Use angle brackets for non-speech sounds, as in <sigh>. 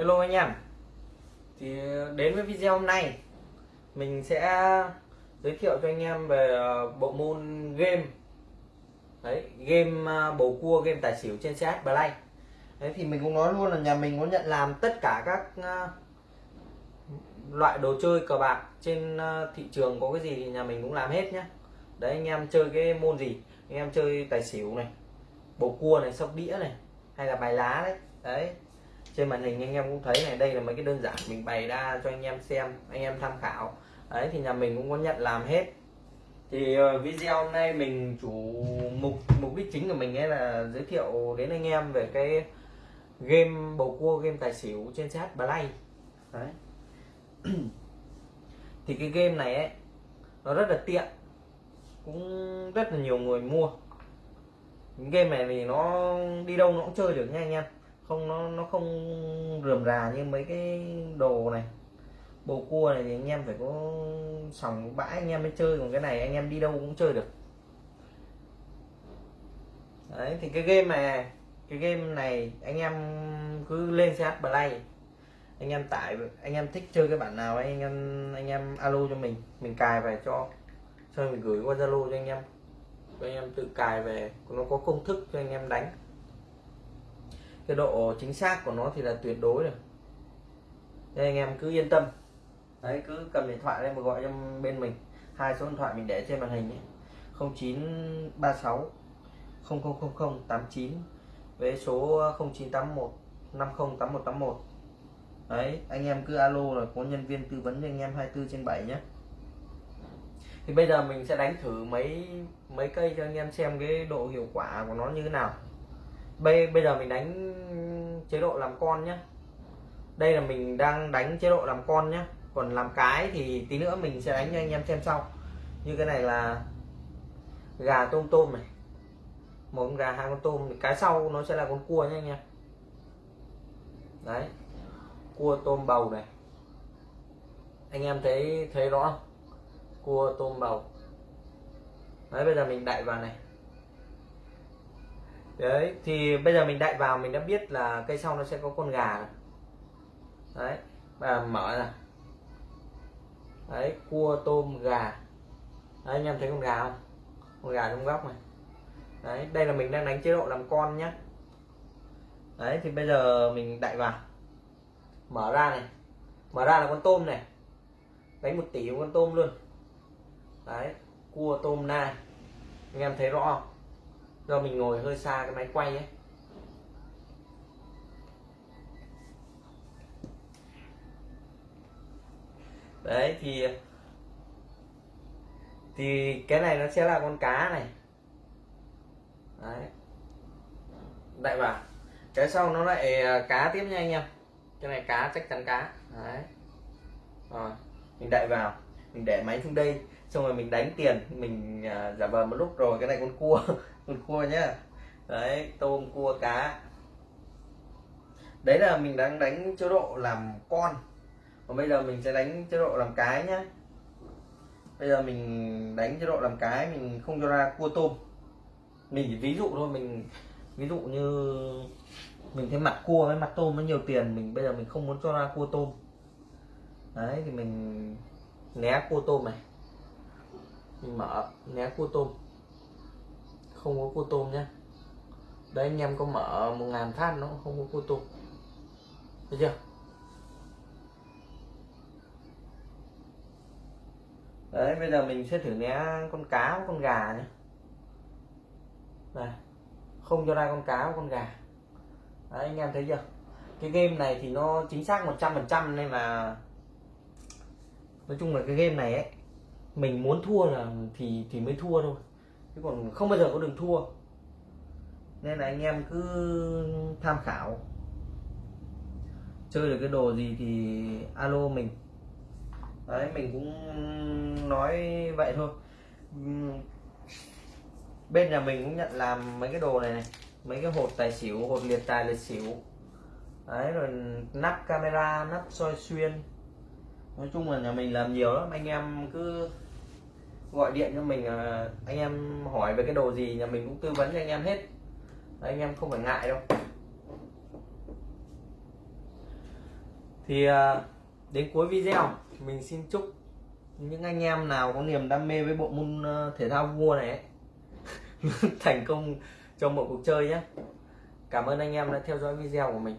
Hello anh em. Thì ờ, đến với video hôm nay, mình sẽ giới thiệu cho anh em về ờ, bộ môn game. Đấy, game ờ, bầu cua, game tài xỉu trên CH Play. Đấy, thì mình cũng nói luôn là nhà mình có nhận làm tất cả các loại đồ chơi cờ bạc trên thị trường có cái gì thì nhà mình cũng làm hết nhá. Đấy, anh em chơi cái môn gì? Anh em chơi tài xỉu này, bầu cua này, sóc đĩa này, hay là bài lá đấy. Đấy trên màn hình anh em cũng thấy này, đây là mấy cái đơn giản, mình bày ra cho anh em xem, anh em tham khảo. Đấy, thì nhà mình cũng có nhận làm hết. Thì ờ, video hôm nay mình chủ mục mục đích chính của mình ấy là giới thiệu đến anh em về cái game bầu cua, game tài xỉu trên chat Play. Đấy. <clears throat> Thì cái game này ấy, nó rất là tiện, cũng rất là nhiều người mua. Cái game này thì nó đi đâu nó cũng chơi được nha anh em không, nó nó không rườm rà như mấy cái đồ này. Bồ cua này thì anh em phải có sòng bãi, anh em mới chơi, còn cái này anh em đi đâu cũng chơi được. Đấy, thì cái game này, cái game này anh em cứ lên CH Play. Anh em tải, anh em thích chơi cái bản nào anh em anh em alo cho mình mình cài về cho. Cho mình gửi qua Zalo cho anh em. Cho anh em tự cài về, nó có công thức cho anh em đánh cái độ chính xác của nó thì là tuyệt đối rồi. Nên anh em cứ yên tâm. Đấy, cứ cầm điện thoại lên mà gọi cho bên mình. Hai số điện thoại mình để trên màn hình ấy. 0936 000089 với số 0981 508181 đấy, anh em cứ alo là có nhân viên tư vấn cho anh em 24 trên 7 nhé. Thì bây giờ mình sẽ đánh thử mấy mấy cây cho anh em xem cái độ hiệu quả của nó như thế nào bây bây giờ mình đánh chế độ làm con nhé đây là mình đang đánh chế độ làm con nhé còn làm cái thì tí nữa mình sẽ đánh cho anh em xem sau. Như cái này là gà tôm tôm này. Một con gà, hai con tôm cái sau nó sẽ là con cua nhé anh em. Đấy. Cua tôm bầu này. Anh em thấy thấy rõ không? Cua tôm bầu. Đấy, bây giờ mình đậy vào này đấy thì bây giờ mình đậy vào mình đã biết là cây sau nó sẽ có con gà này. đấy và mở ra. Đấy cua tôm gà. Đấy, anh em thấy con gà không? Con gà trong góc này. Đấy đây là mình đang đánh chế độ làm con nhé đấy thì bây giờ mình đậy vào. Mở ra này. Mở ra là con tôm này. Đánh một tỷ con tôm luôn. Đấy cua tôm nai. Anh em thấy rõ không? Do mình ngồi hơi xa cái máy quay ấy đấy, thì thì cái này nó sẽ là con cá này. Đấy. Đại vào cái sau nó lại à, cá tiếp nha anh em. Cái này cá, chắc chắn cá. Đấy. Rồi, mình đậy vào mình để máy xuống đây xong rồi mình đánh tiền mình uh, giả vờ một lúc rồi cái này con cua <laughs> con cua nhá. Đấy tôm cua cá. Đấy là mình đang đánh chế độ làm con. Còn bây giờ mình sẽ đánh chế độ làm cái nhá. Bây giờ mình đánh chế độ làm cái mình không cho ra cua tôm. Mình chỉ ví dụ thôi mình ví dụ như mình thấy mặt cua với mặt tôm nó nhiều tiền mình bây giờ mình không muốn cho ra cua tôm. Đấy thì mình né cua tôm này. Mình mở, né cua tôm. Không có cua tôm nhá. Đấy, anh em có mở một ngàn phát nó không có cua tôm. Thấy chưa? Đấy, bây giờ mình sẽ thử né con cá với con gà nhé này, không cho ra con cá với con gà. Đấy, anh em thấy chưa? Cái game này thì nó chính xác 100% nên là nói chung là cái game này ấy, mình muốn thua là thì thì mới thua thôi. Chứ còn không bao giờ có đường thua. Nên là anh em cứ tham khảo. Chơi được cái đồ gì thì alo mình. Đấy, mình cũng nói vậy thôi. Bên nhà mình cũng nhận làm mấy cái đồ này này. Mấy cái hột tài xỉu, hột liệt tài liệt xỉu. Đấy, rồi nắp camera, nắp soi xuyên nói chung là nhà mình làm nhiều lắm. Anh em cứ gọi điện cho mình anh em hỏi về cái đồ gì nhà mình cũng tư vấn cho anh em hết. Anh em không phải ngại đâu. Thì à, đến cuối video mình xin chúc những anh em nào có niềm đam mê với bộ môn à, thể thao vua này ấy, <laughs> thành công trong mọi cuộc chơi nhé. Cảm ơn anh em đã theo dõi video của mình.